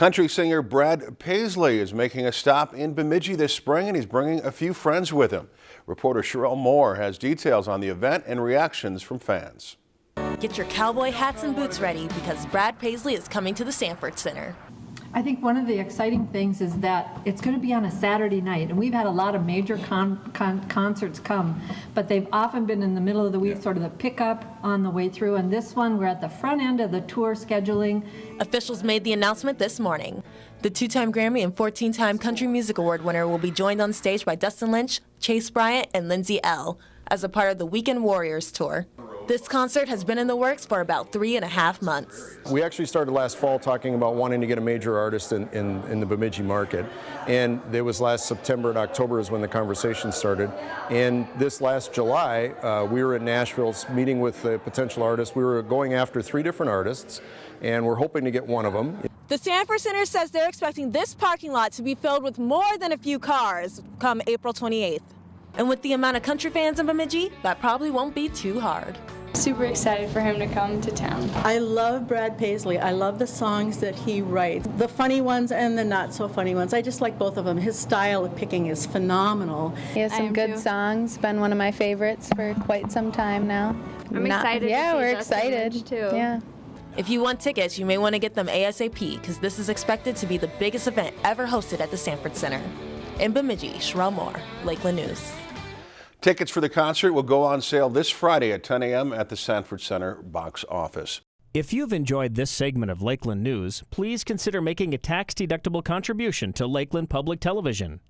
Country singer Brad Paisley is making a stop in Bemidji this spring and he's bringing a few friends with him. Reporter Sherelle Moore has details on the event and reactions from fans. Get your cowboy hats and boots ready because Brad Paisley is coming to the Sanford Center. I think one of the exciting things is that it's going to be on a Saturday night, and we've had a lot of major con con concerts come, but they've often been in the middle of the week, yeah. sort of the pickup on the way through. And this one, we're at the front end of the tour scheduling. Officials made the announcement this morning. The two-time Grammy and 14-time Country Music Award winner will be joined on stage by Dustin Lynch, Chase Bryant, and Lindsay Ell as a part of the Weekend Warriors tour. This concert has been in the works for about three and a half months. We actually started last fall talking about wanting to get a major artist in, in, in the Bemidji market. And it was last September and October is when the conversation started. And this last July, uh, we were in Nashville meeting with a potential artist. We were going after three different artists, and we're hoping to get one of them. The Sanford Center says they're expecting this parking lot to be filled with more than a few cars come April 28th. And with the amount of country fans in Bemidji, that probably won't be too hard. Super excited for him to come to town. I love Brad Paisley. I love the songs that he writes, the funny ones and the not so funny ones. I just like both of them. His style of picking is phenomenal. He has some good too. songs, been one of my favorites for quite some time now. I'm not, excited Yeah, we're Justin excited. too. Yeah. If you want tickets, you may want to get them ASAP because this is expected to be the biggest event ever hosted at the Sanford Center. In Bemidji, Sherelle Moore, Lakeland News. Tickets for the concert will go on sale this Friday at 10 a.m. at the Sanford Center box office. If you've enjoyed this segment of Lakeland News, please consider making a tax-deductible contribution to Lakeland Public Television.